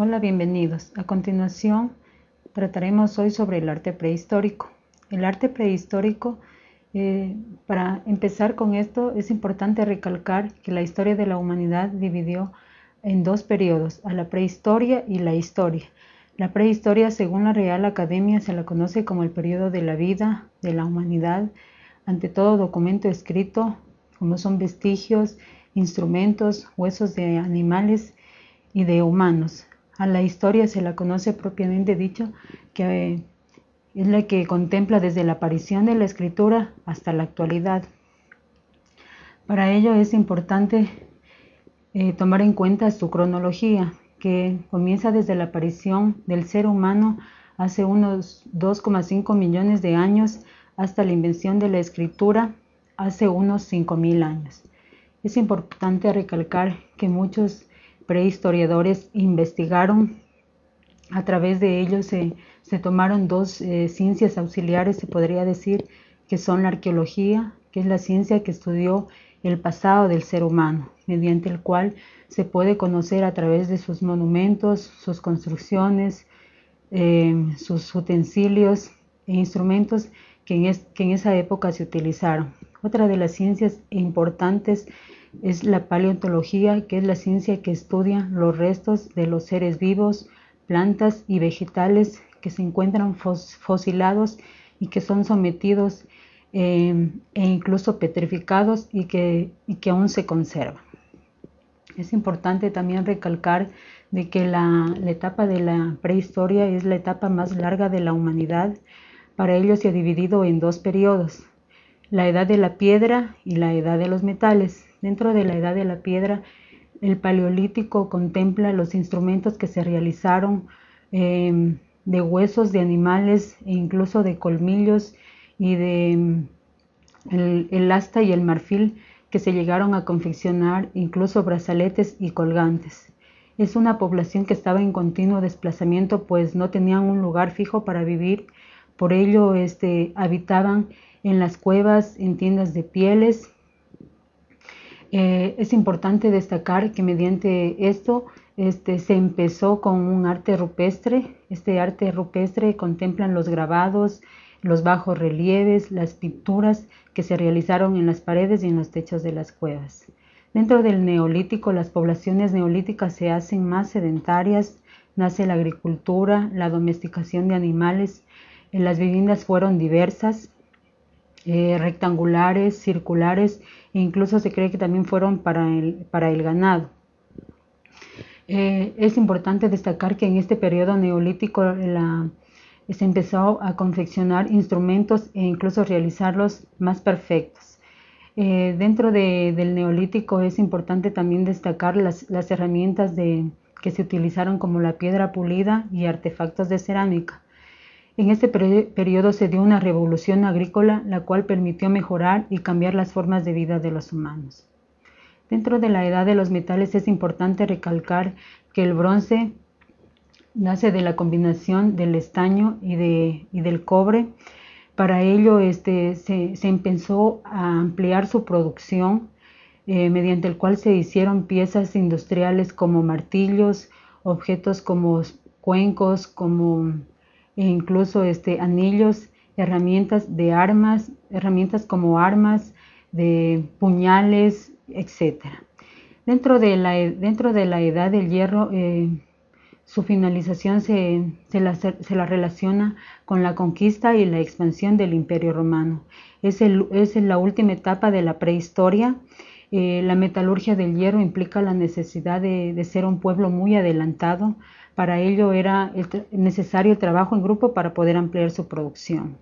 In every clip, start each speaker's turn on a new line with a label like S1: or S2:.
S1: Hola, bienvenidos. A continuación trataremos hoy sobre el arte prehistórico. El arte prehistórico, eh, para empezar con esto, es importante recalcar que la historia de la humanidad dividió en dos periodos, a la prehistoria y la historia. La prehistoria, según la Real Academia, se la conoce como el periodo de la vida de la humanidad, ante todo documento escrito, como son vestigios, instrumentos, huesos de animales y de humanos, a la historia se la conoce propiamente dicho, que eh, es la que contempla desde la aparición de la escritura hasta la actualidad. Para ello es importante eh, tomar en cuenta su cronología, que comienza desde la aparición del ser humano hace unos 2,5 millones de años hasta la invención de la escritura hace unos 5.000 años. Es importante recalcar que muchos prehistoriadores investigaron. A través de ellos se, tomaron dos eh, ciencias auxiliares, se podría decir, que son la arqueología, que es la ciencia que estudió el pasado del ser humano, mediante el cual se puede conocer a través de sus monumentos, sus construcciones, eh, sus utensilios e instrumentos que en esa época se utilizaron. Otra de las ciencias importantes es la paleontología, que es la ciencia que estudia los restos de los seres vivos, plantas y vegetales que se encuentran fosilados y que son sometidos eh, e incluso petrificados y que, que aún se conservan. Es importante también recalcar de que la, la, etapa de la prehistoria es la etapa más larga de la humanidad. Para ello se ha dividido en dos periodos, la edad de la piedra y la edad de los metales. Dentro de la edad de la piedra, el paleolítico contempla los instrumentos que se realizaron em, de huesos de animales e incluso de colmillos y de em, el, asta y el marfil que se llegaron a confeccionar, incluso brazaletes y colgantes. Es una población que estaba en continuo desplazamiento, pues no tenían un lugar fijo para vivir, por ello este, habitaban en las cuevas, en tiendas de pieles eh, es importante destacar que mediante esto este, se empezó con un arte rupestre. Este arte rupestre contemplan los grabados, los bajos relieves, las pinturas que se realizaron en las paredes y en los techos de las cuevas. Dentro del neolítico, las poblaciones neolíticas se hacen más sedentarias, nace la agricultura, la domesticación de animales, las viviendas fueron diversas, eh, rectangulares, circulares, e incluso se cree que también fueron para el, ganado. Eh, es importante destacar que en este periodo neolítico se empezó a confeccionar instrumentos e incluso realizarlos más perfectos. Eh, dentro del neolítico es importante también destacar las, las herramientas de, que se utilizaron como la piedra pulida y artefactos de cerámica. En este periodo se dio una revolución agrícola, la cual permitió mejorar y cambiar las formas de vida de los humanos. Dentro de la edad de los metales es importante recalcar que el bronce nace de la combinación del estaño y, del cobre. Para ello este, se, empezó a ampliar su producción, eh, mediante el cual se hicieron piezas industriales como martillos, objetos como cuencos, como e incluso este, anillos, herramientas de armas, herramientas como armas, de puñales, etc. Dentro de la, dentro de la edad del hierro, eh, su finalización se, la, relaciona con la conquista y la expansión del imperio romano. Es, es la última etapa de la prehistoria. Eh, la metalurgia del hierro implica la necesidad de ser un pueblo muy adelantado para ello era necesario el trabajo en grupo para poder ampliar su producción.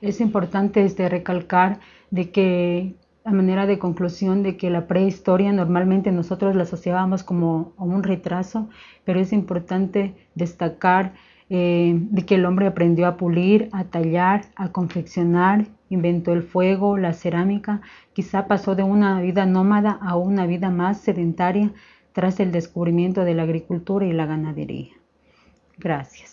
S1: Es importante este, recalcar de que a manera de conclusión de que la prehistoria normalmente nosotros la asociábamos como un retraso, pero es importante destacar eh, de que el hombre aprendió a pulir, a tallar, a confeccionar, inventó el fuego, la cerámica, quizá pasó de una vida nómada a una vida más sedentaria tras el descubrimiento de la agricultura y la ganadería. Gracias.